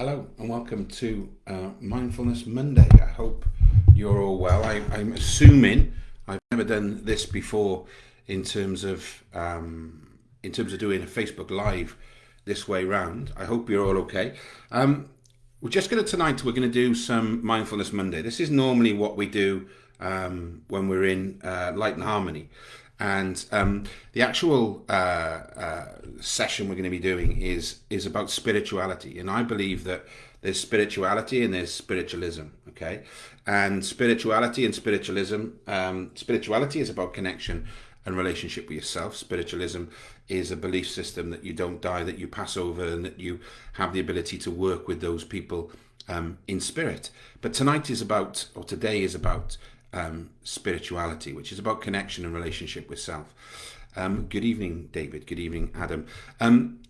Hello and welcome to uh, Mindfulness Monday. I hope you're all well. I, am assuming I've never done this before in terms of um, in terms of doing a Facebook Live this way round. I hope you're all okay. Um, we're just going to tonight. We're going to do some Mindfulness Monday. This is normally what we do um, when we're in uh, Light and Harmony. And um, the actual uh, uh, session we're going to be doing is is about spirituality, and I believe that there's spirituality and there's spiritualism. Okay, and spirituality and spiritualism, um, spirituality is about connection and relationship with yourself. Spiritualism is a belief system that you don't die, that you pass over, and that you have the ability to work with those people um, in spirit. But tonight is about, or today is about um, spirituality, which is about connection and relationship with self. Um, good evening, David. Good evening, Adam. Um,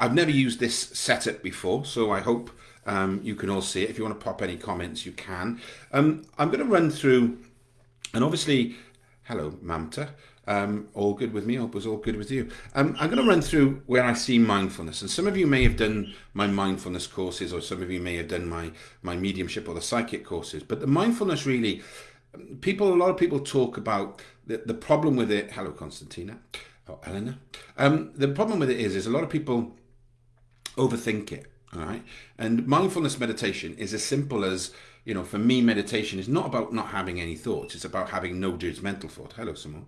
I've never used this setup before, so I hope um, you can all see it. If you want to pop any comments, you can. Um, I'm going to run through, and obviously, hello, Mamta. Um, all good with me. Hope it was all good with you. Um, I'm going to run through where I see mindfulness, and some of you may have done my mindfulness courses, or some of you may have done my my mediumship or the psychic courses. But the mindfulness really people, a lot of people talk about the, the problem with it. Hello, Constantina. Oh, Eleanor. Um, the problem with it is, is a lot of people overthink it. All right. And mindfulness meditation is as simple as, you know, for me, meditation is not about not having any thoughts. It's about having no judgmental thought. Hello, Simone.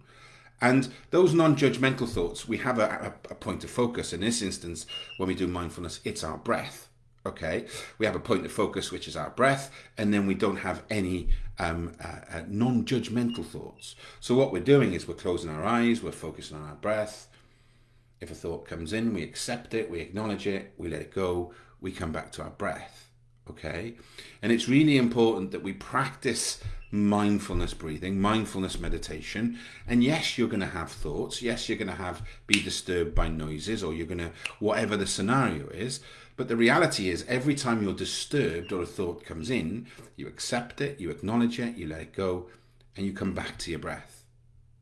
And those non-judgmental thoughts, we have a, a, a point of focus. In this instance, when we do mindfulness, it's our breath okay we have a point of focus which is our breath and then we don't have any um, uh, uh, non-judgmental thoughts. So what we're doing is we're closing our eyes we're focusing on our breath. If a thought comes in we accept it we acknowledge it we let it go we come back to our breath okay? And it's really important that we practice mindfulness breathing mindfulness meditation. And yes you're going to have thoughts. Yes you're going to have be disturbed by noises or you're going to whatever the scenario is but the reality is, every time you're disturbed or a thought comes in, you accept it, you acknowledge it, you let it go, and you come back to your breath.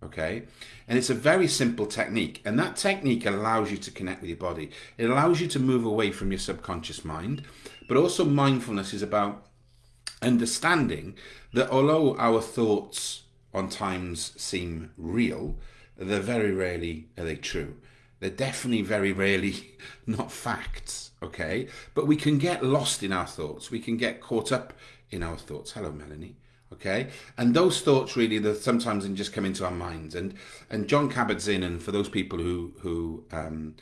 Okay? And it's a very simple technique. And that technique allows you to connect with your body. It allows you to move away from your subconscious mind. But also, mindfulness is about understanding that although our thoughts on times seem real, they're very rarely are they true. They're definitely very rarely not facts, okay? But we can get lost in our thoughts. We can get caught up in our thoughts. Hello, Melanie. Okay, and those thoughts really that sometimes just come into our minds. And and John Kabat-Zinn, and for those people who who um,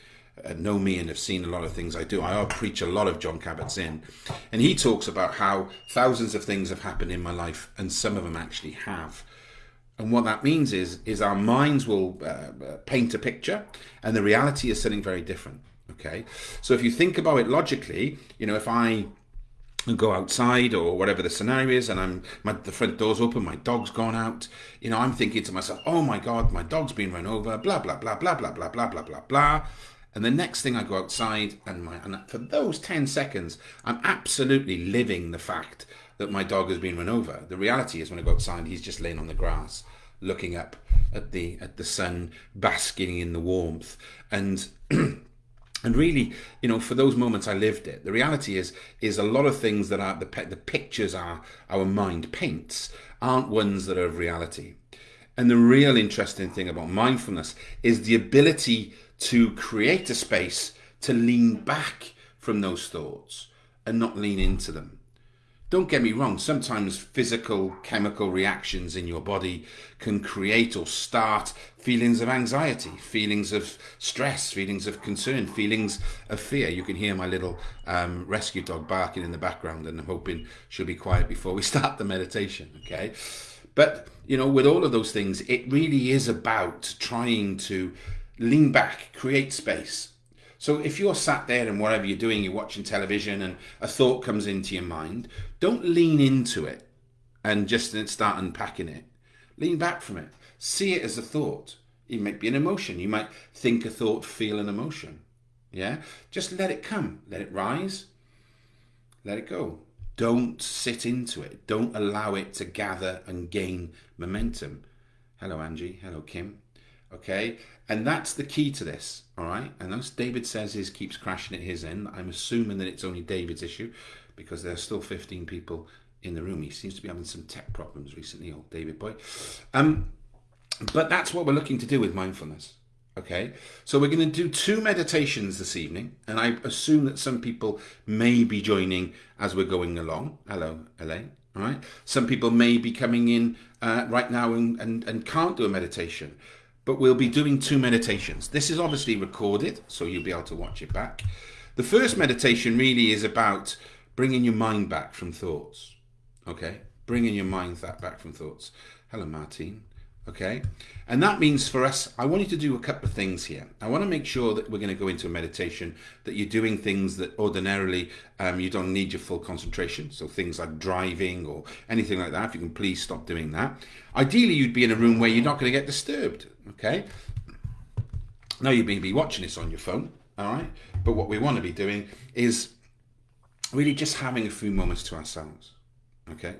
uh, know me and have seen a lot of things I do, I preach a lot of John Kabat-Zinn, and he talks about how thousands of things have happened in my life, and some of them actually have. And what that means is, is our minds will uh, uh, paint a picture and the reality is something very different. Okay. So if you think about it logically, you know, if I go outside or whatever the scenario is and I'm my the front door's open, my dog's gone out, you know, I'm thinking to myself, oh my God, my dog's been run over, blah, blah, blah, blah, blah, blah, blah, blah, blah, blah. And the next thing I go outside and my and for those 10 seconds, I'm absolutely living the fact that my dog has been run over. The reality is when I go outside, he's just laying on the grass, looking up at the at the sun, basking in the warmth, and and really, you know, for those moments I lived it. The reality is is a lot of things that are the the pictures are our mind paints aren't ones that are of reality. And the real interesting thing about mindfulness is the ability to create a space to lean back from those thoughts and not lean into them. Don't get me wrong, sometimes physical chemical reactions in your body can create or start feelings of anxiety, feelings of stress, feelings of concern, feelings of fear. You can hear my little um, rescue dog barking in the background, and I'm hoping she'll be quiet before we start the meditation, okay? But, you know, with all of those things, it really is about trying to lean back, create space, so if you're sat there and whatever you're doing, you're watching television and a thought comes into your mind, don't lean into it and just start unpacking it. Lean back from it. See it as a thought. It might be an emotion. You might think a thought, feel an emotion. Yeah? Just let it come. Let it rise. Let it go. Don't sit into it. Don't allow it to gather and gain momentum. Hello, Angie. Hello, Kim. Okay, and that's the key to this. All right, and as David says, his keeps crashing at his end. I'm assuming that it's only David's issue because there are still 15 people in the room. He seems to be having some tech problems recently, old David boy. Um, but that's what we're looking to do with mindfulness. Okay, so we're going to do two meditations this evening, and I assume that some people may be joining as we're going along. Hello, Elaine. All right, some people may be coming in uh, right now and, and, and can't do a meditation, but we'll be doing two meditations. This is obviously recorded, so you'll be able to watch it back. The first meditation really is about bringing your mind back from thoughts. Okay, bringing your mind that back from thoughts. Hello, Martine okay and that means for us i want you to do a couple of things here i want to make sure that we're going to go into a meditation that you're doing things that ordinarily um, you don't need your full concentration so things like driving or anything like that if you can please stop doing that ideally you'd be in a room where you're not going to get disturbed okay now you may be watching this on your phone all right but what we want to be doing is really just having a few moments to ourselves okay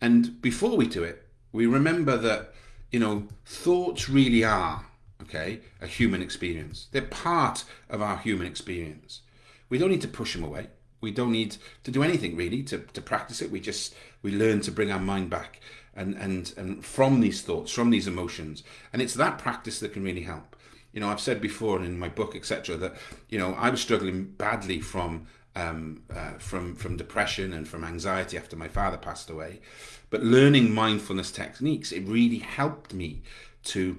and before we do it we remember that you know, thoughts really are, okay, a human experience. They're part of our human experience. We don't need to push them away. We don't need to do anything really to, to practice it. We just, we learn to bring our mind back and, and, and from these thoughts, from these emotions. And it's that practice that can really help. You know, I've said before and in my book, etc., that, you know, I was struggling badly from um, uh, from from depression and from anxiety after my father passed away. But learning mindfulness techniques, it really helped me to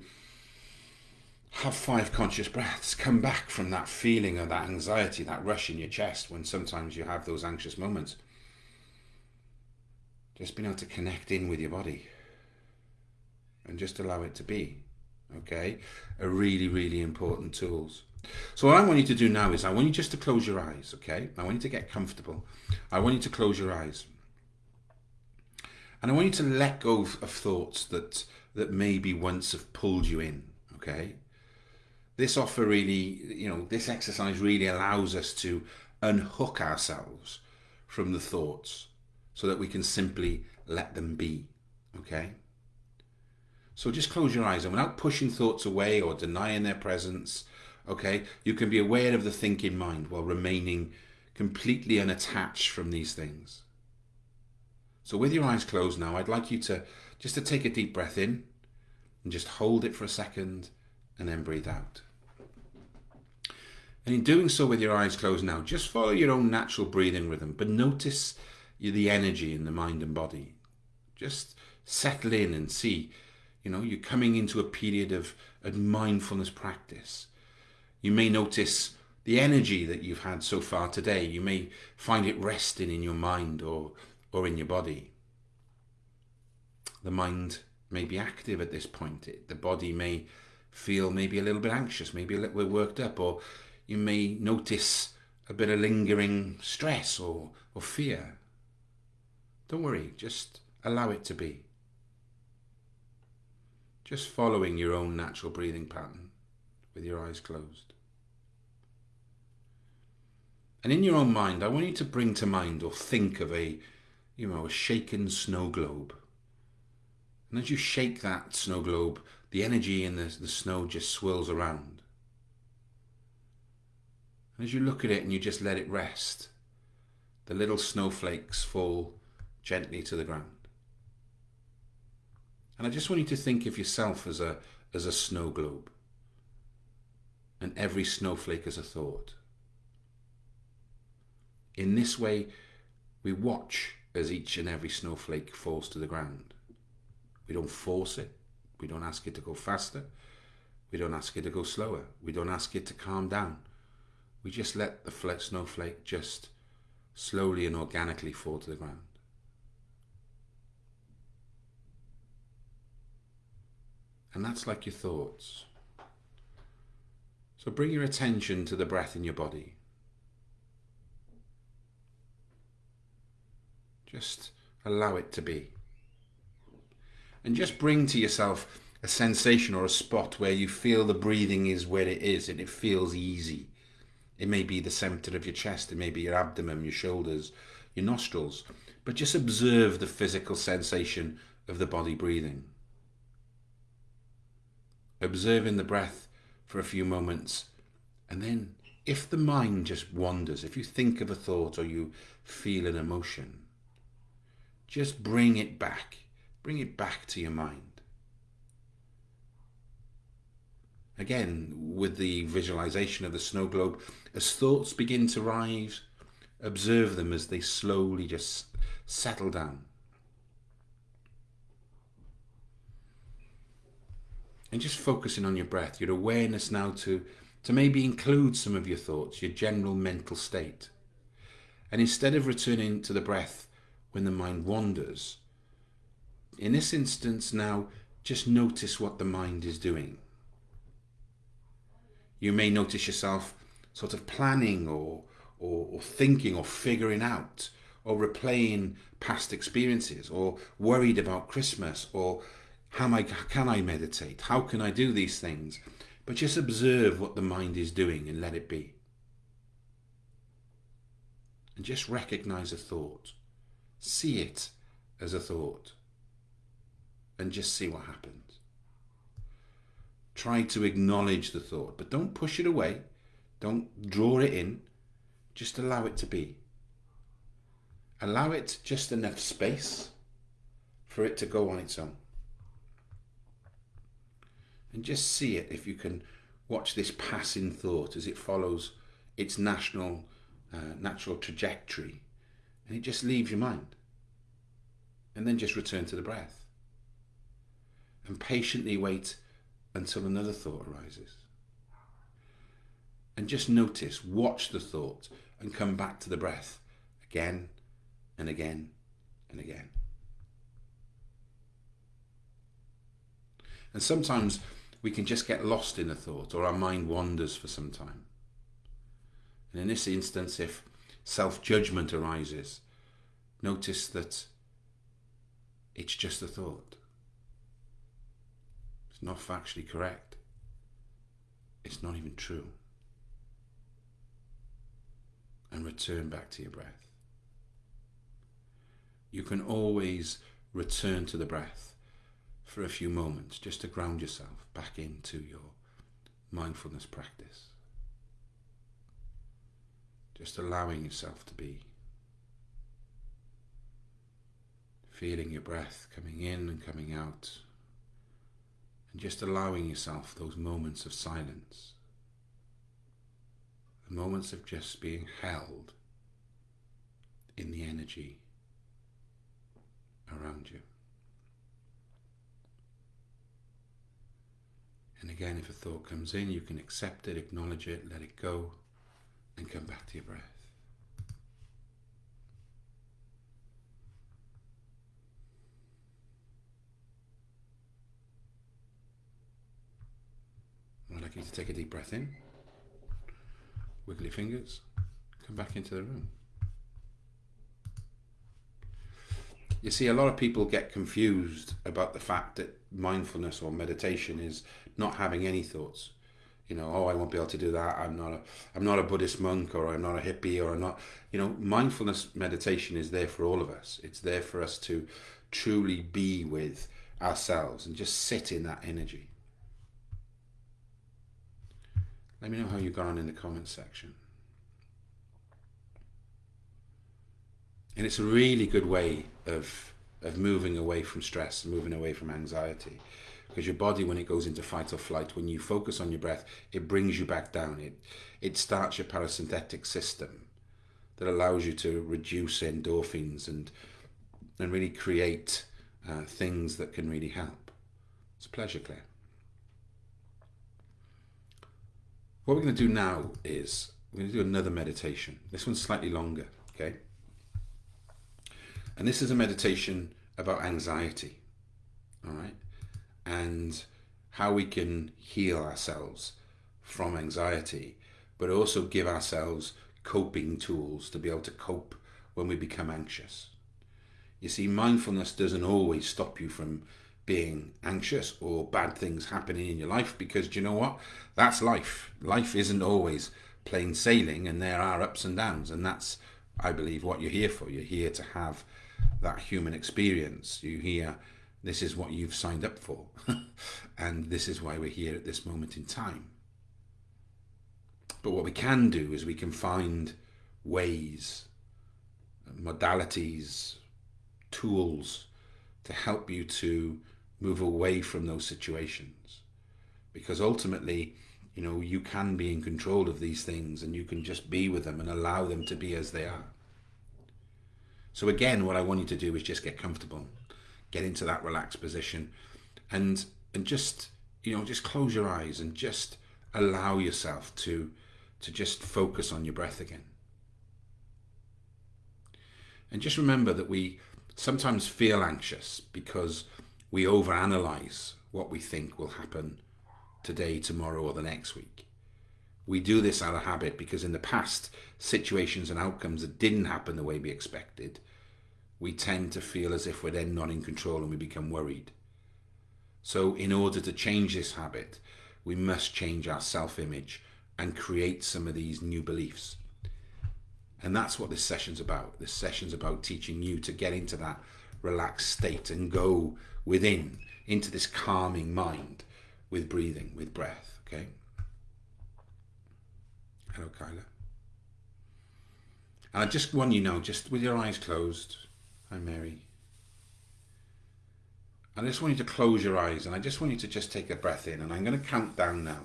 have five conscious breaths, come back from that feeling of that anxiety, that rush in your chest when sometimes you have those anxious moments. Just being able to connect in with your body and just allow it to be, okay, are really, really important tools. So what I want you to do now is I want you just to close your eyes, okay? I want you to get comfortable. I want you to close your eyes. And I want you to let go of, thoughts that that maybe once have pulled you in, okay? This offer really, you know, this exercise really allows us to unhook ourselves from the thoughts so that we can simply let them be, okay? So just close your eyes and without pushing thoughts away or denying their presence, okay you can be aware of the thinking mind while remaining completely unattached from these things so with your eyes closed now I'd like you to just to take a deep breath in and just hold it for a second and then breathe out and in doing so with your eyes closed now just follow your own natural breathing rhythm but notice the energy in the mind and body just settle in and see you know you're coming into a period of, of mindfulness practice you may notice the energy that you've had so far today. You may find it resting in your mind or, or in your body. The mind may be active at this point. It, the body may feel maybe a little bit anxious, maybe a little bit worked up, or you may notice a bit of lingering stress or, or fear. Don't worry, just allow it to be. Just following your own natural breathing pattern with your eyes closed. And in your own mind, I want you to bring to mind or think of a, you know, a shaken snow globe. And as you shake that snow globe, the energy in the, the snow just swirls around. And as you look at it and you just let it rest, the little snowflakes fall gently to the ground. And I just want you to think of yourself as a, as a snow globe. And every snowflake as a thought. In this way, we watch as each and every snowflake falls to the ground. We don't force it. We don't ask it to go faster. We don't ask it to go slower. We don't ask it to calm down. We just let the snowflake just slowly and organically fall to the ground. And that's like your thoughts. So bring your attention to the breath in your body. Just allow it to be. And just bring to yourself a sensation or a spot where you feel the breathing is where it is and it feels easy. It may be the center of your chest, it may be your abdomen, your shoulders, your nostrils, but just observe the physical sensation of the body breathing. Observing the breath for a few moments, and then if the mind just wanders, if you think of a thought or you feel an emotion, just bring it back. Bring it back to your mind. Again, with the visualization of the snow globe, as thoughts begin to rise, observe them as they slowly just settle down. And just focusing on your breath, your awareness now to, to maybe include some of your thoughts, your general mental state. And instead of returning to the breath when the mind wanders, in this instance now, just notice what the mind is doing. You may notice yourself sort of planning or, or, or thinking or figuring out or replaying past experiences or worried about Christmas or how am I, can I meditate? How can I do these things? But just observe what the mind is doing and let it be. And just recognize a thought. See it as a thought. And just see what happens. Try to acknowledge the thought, but don't push it away. Don't draw it in. Just allow it to be. Allow it just enough space for it to go on its own. And just see it if you can watch this passing thought as it follows its national, uh, natural trajectory and it just leaves your mind. And then just return to the breath. And patiently wait until another thought arises. And just notice, watch the thought and come back to the breath again and again and again. And sometimes we can just get lost in a thought or our mind wanders for some time. And in this instance, if self-judgment arises, notice that it's just a thought. It's not factually correct. It's not even true. And return back to your breath. You can always return to the breath for a few moments just to ground yourself back into your mindfulness practice. Just allowing yourself to be. Feeling your breath coming in and coming out. And just allowing yourself those moments of silence. The moments of just being held in the energy around you. And again, if a thought comes in, you can accept it, acknowledge it, let it go, and come back to your breath. I'd like you to take a deep breath in, wiggle your fingers, come back into the room. You see, a lot of people get confused about the fact that mindfulness or meditation is not having any thoughts you know, oh, I won't be able to do that. I'm not a, I'm not a Buddhist monk, or I'm not a hippie, or I'm not, you know, mindfulness meditation is there for all of us. It's there for us to truly be with ourselves and just sit in that energy. Let me know how you got on in the comments section. And it's a really good way of of moving away from stress, moving away from anxiety. Because your body when it goes into fight or flight when you focus on your breath it brings you back down. It it starts your parasympathetic system that allows you to reduce endorphins and and really create uh, things that can really help. It's a pleasure claire. What we're going to do now is we're going to do another meditation. This one's slightly longer okay and this is a meditation about anxiety all right and how we can heal ourselves from anxiety, but also give ourselves coping tools to be able to cope when we become anxious. You see, mindfulness doesn't always stop you from being anxious or bad things happening in your life because do you know what? That's life. Life isn't always plain sailing and there are ups and downs and that's, I believe, what you're here for. You're here to have that human experience. You hear, This is what you've signed up for. and this is why we're here at this moment in time. But what we can do is we can find ways, modalities, tools to help you to move away from those situations. Because ultimately, you know, you can be in control of these things and you can just be with them and allow them to be as they are. So again, what I want you to do is just get comfortable, get into that relaxed position and and just, you know, just close your eyes and just allow yourself to to just focus on your breath again. And just remember that we sometimes feel anxious because we overanalyze what we think will happen today, tomorrow, or the next week. We do this out of habit because in the past, situations and outcomes that didn't happen the way we expected, we tend to feel as if we're then not in control and we become worried. So in order to change this habit, we must change our self-image and create some of these new beliefs. And that's what this session's about. This session's about teaching you to get into that relaxed state and go within, into this calming mind with breathing, with breath, okay? Hello, Kyla. And I just want you know, just with your eyes closed, hi Mary. I just want you to close your eyes and I just want you to just take a breath in and I'm going to count down now.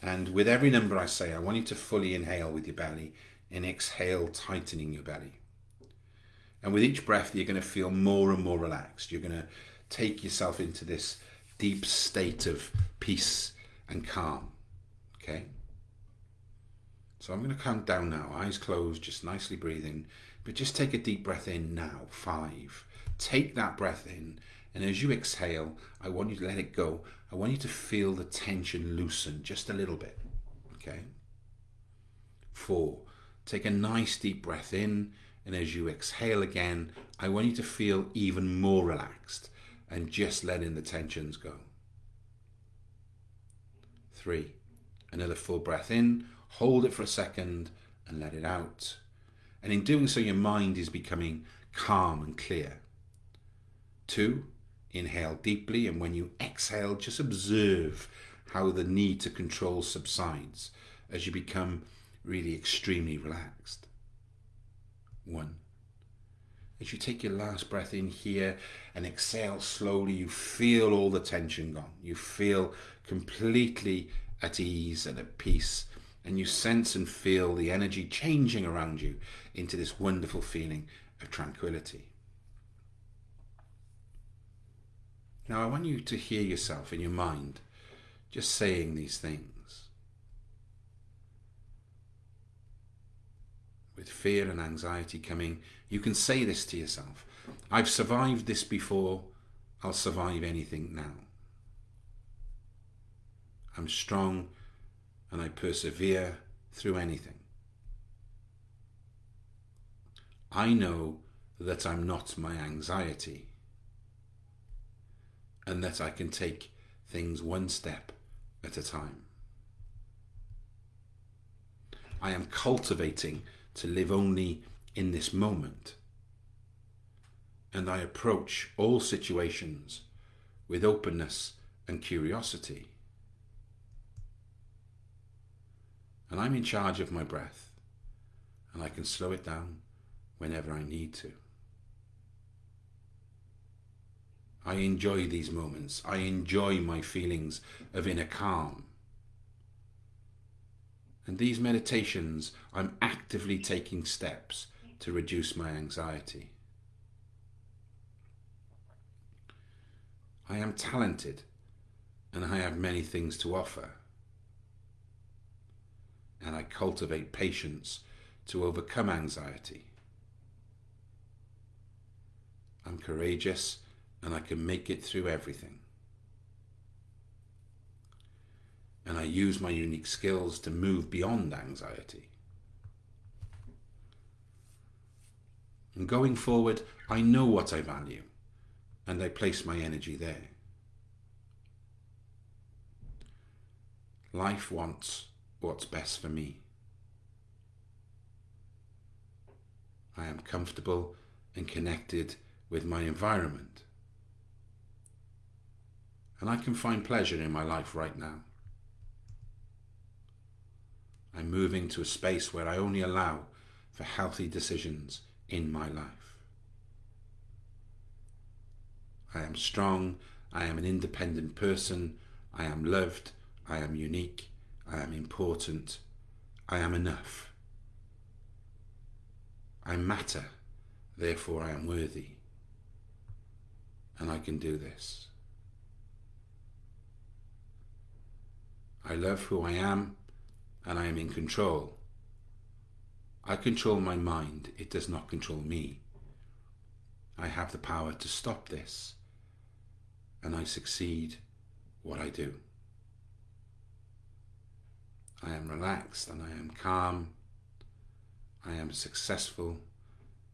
And with every number I say, I want you to fully inhale with your belly and exhale, tightening your belly. And with each breath, you're going to feel more and more relaxed. You're going to take yourself into this deep state of peace and calm. Okay? So I'm going to count down now, eyes closed, just nicely breathing. But just take a deep breath in now. Five. Take that breath in. And as you exhale, I want you to let it go. I want you to feel the tension loosen just a little bit. Okay? Four. Take a nice deep breath in. And as you exhale again, I want you to feel even more relaxed and just letting the tensions go. Three. Another full breath in. Hold it for a second and let it out. And in doing so, your mind is becoming calm and clear. Two, Inhale deeply and when you exhale, just observe how the need to control subsides as you become really extremely relaxed. One. As you take your last breath in here and exhale slowly, you feel all the tension gone. You feel completely at ease and at peace and you sense and feel the energy changing around you into this wonderful feeling of tranquility. Now I want you to hear yourself in your mind just saying these things. With fear and anxiety coming, you can say this to yourself. I've survived this before, I'll survive anything now. I'm strong and I persevere through anything. I know that I'm not my anxiety and that I can take things one step at a time. I am cultivating to live only in this moment. And I approach all situations with openness and curiosity. And I'm in charge of my breath, and I can slow it down whenever I need to. I enjoy these moments. I enjoy my feelings of inner calm. And these meditations, I'm actively taking steps to reduce my anxiety. I am talented and I have many things to offer. And I cultivate patience to overcome anxiety. I'm courageous and I can make it through everything. And I use my unique skills to move beyond anxiety. And going forward, I know what I value and I place my energy there. Life wants what's best for me. I am comfortable and connected with my environment. And I can find pleasure in my life right now. I'm moving to a space where I only allow for healthy decisions in my life. I am strong. I am an independent person. I am loved. I am unique. I am important. I am enough. I matter. Therefore, I am worthy. And I can do this. I love who I am and I am in control. I control my mind, it does not control me. I have the power to stop this and I succeed what I do. I am relaxed and I am calm. I am successful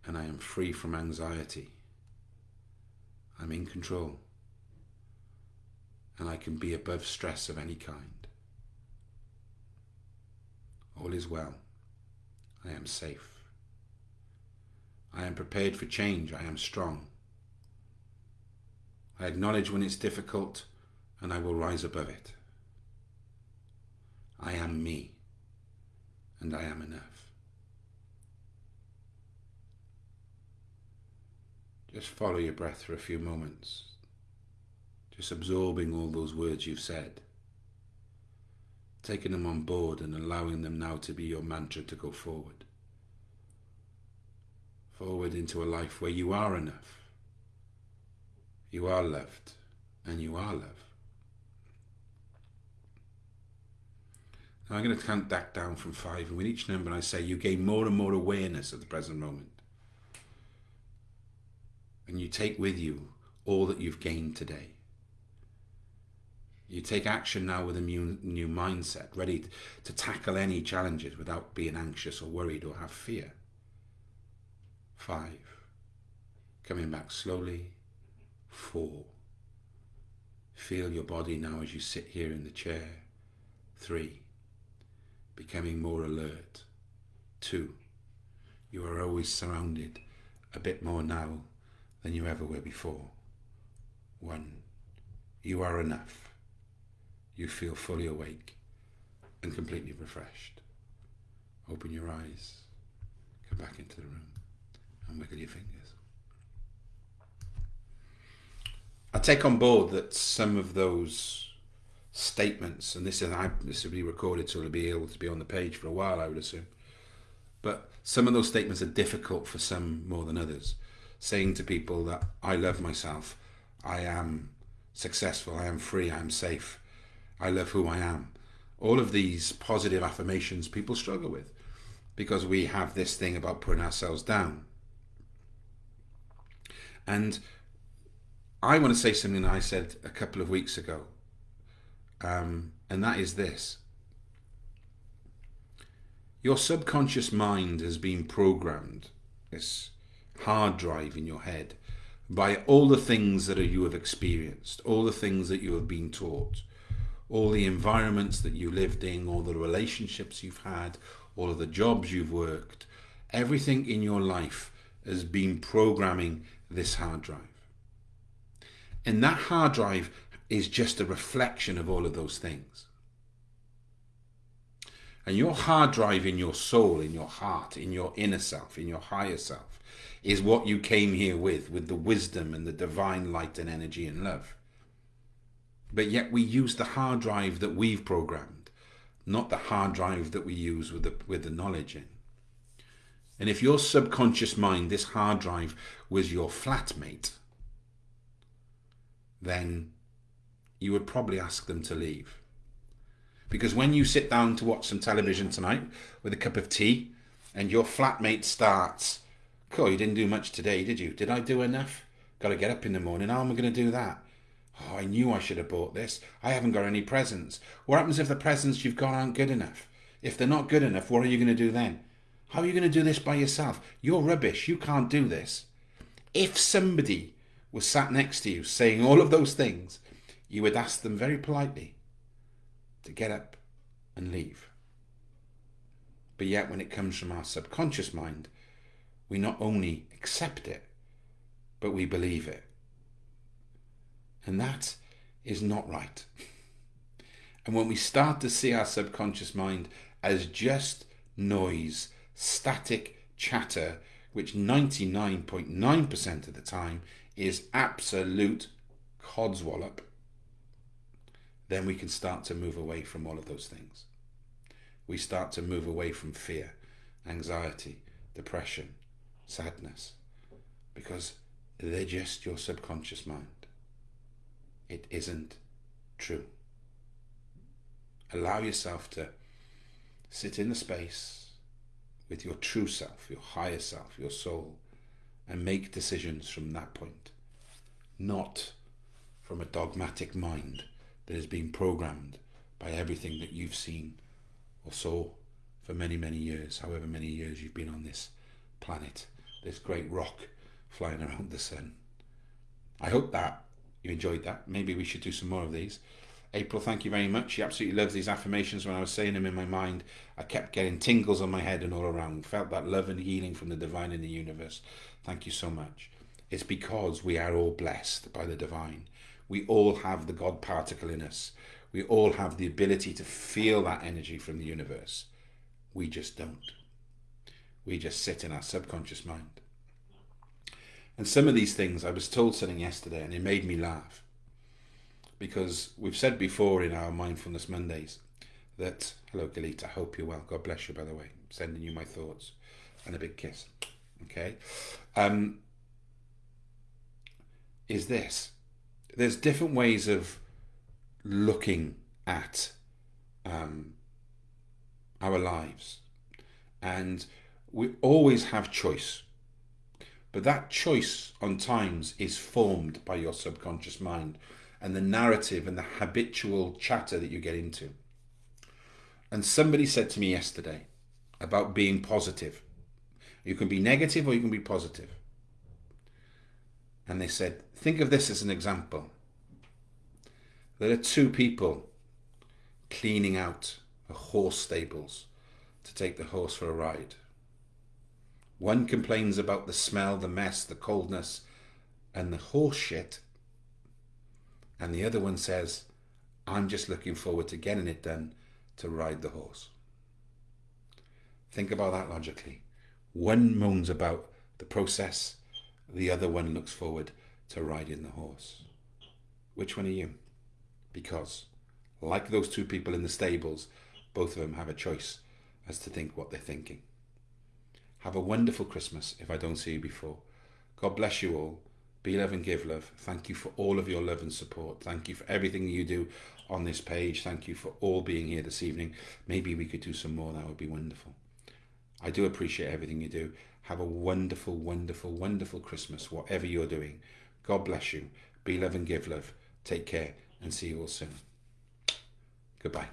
and I am free from anxiety. I'm in control and I can be above stress of any kind. All is well. I am safe. I am prepared for change. I am strong. I acknowledge when it's difficult and I will rise above it. I am me and I am enough. Just follow your breath for a few moments, just absorbing all those words you've said taking them on board and allowing them now to be your mantra to go forward. Forward into a life where you are enough, you are loved, and you are love. Now I'm going to count that down from five, and with each number I say you gain more and more awareness of the present moment. And you take with you all that you've gained today. You take action now with a new, new mindset, ready to tackle any challenges without being anxious or worried or have fear. Five. Coming back slowly. Four. Feel your body now as you sit here in the chair. Three. Becoming more alert. Two. You are always surrounded a bit more now than you ever were before. One. You are enough you feel fully awake and completely refreshed. Open your eyes, come back into the room and wiggle your fingers. I take on board that some of those statements, and this is I, this will be recorded, so it'll be able to be on the page for a while, I would assume. But some of those statements are difficult for some more than others. Saying to people that I love myself, I am successful, I am free, I am safe, I love who I am. All of these positive affirmations people struggle with because we have this thing about putting ourselves down. And I want to say something that I said a couple of weeks ago, um, and that is this. Your subconscious mind has been programmed, this hard drive in your head, by all the things that you have experienced, all the things that you have been taught, all the environments that you lived in, all the relationships you've had, all of the jobs you've worked, everything in your life has been programming this hard drive. And that hard drive is just a reflection of all of those things. And your hard drive in your soul, in your heart, in your inner self, in your higher self, is what you came here with, with the wisdom and the divine light and energy and love. But yet we use the hard drive that we've programmed, not the hard drive that we use with the, with the knowledge in. And if your subconscious mind, this hard drive, was your flatmate, then you would probably ask them to leave. Because when you sit down to watch some television tonight with a cup of tea and your flatmate starts, Cool, you didn't do much today, did you? Did I do enough? Got to get up in the morning. How am I going to do that? Oh, I knew I should have bought this. I haven't got any presents. What happens if the presents you've got aren't good enough? If they're not good enough, what are you going to do then? How are you going to do this by yourself? You're rubbish. You can't do this. If somebody was sat next to you saying all of those things, you would ask them very politely to get up and leave. But yet, when it comes from our subconscious mind, we not only accept it, but we believe it. And that is not right. And when we start to see our subconscious mind as just noise, static chatter, which 99.9% of the time is absolute codswallop, then we can start to move away from all of those things. We start to move away from fear, anxiety, depression, sadness, because they're just your subconscious mind. It isn't true. Allow yourself to sit in the space with your true self, your higher self, your soul, and make decisions from that point, not from a dogmatic mind that has been programmed by everything that you've seen or saw for many, many years, however many years you've been on this planet, this great rock flying around the sun. I hope that you enjoyed that. Maybe we should do some more of these. April, thank you very much. She absolutely loves these affirmations. When I was saying them in my mind, I kept getting tingles on my head and all around. Felt that love and healing from the divine in the universe. Thank you so much. It's because we are all blessed by the divine. We all have the God particle in us. We all have the ability to feel that energy from the universe. We just don't. We just sit in our subconscious mind. And some of these things, I was told something yesterday and it made me laugh. Because we've said before in our Mindfulness Mondays that, hello Galit, I hope you're well. God bless you, by the way. sending you my thoughts and a big kiss. Okay? Um, is this. There's different ways of looking at um, our lives. And we always have choice. But that choice on times is formed by your subconscious mind and the narrative and the habitual chatter that you get into. And somebody said to me yesterday about being positive. You can be negative or you can be positive. And they said, think of this as an example. There are two people cleaning out a horse stables to take the horse for a ride. One complains about the smell, the mess, the coldness, and the horse shit. And the other one says, I'm just looking forward to getting it done to ride the horse. Think about that logically. One moans about the process, the other one looks forward to riding the horse. Which one are you? Because, like those two people in the stables, both of them have a choice as to think what they're thinking. Have a wonderful Christmas if I don't see you before. God bless you all. Be love and give love. Thank you for all of your love and support. Thank you for everything you do on this page. Thank you for all being here this evening. Maybe we could do some more. That would be wonderful. I do appreciate everything you do. Have a wonderful, wonderful, wonderful Christmas, whatever you're doing. God bless you. Be love and give love. Take care and see you all soon. Goodbye.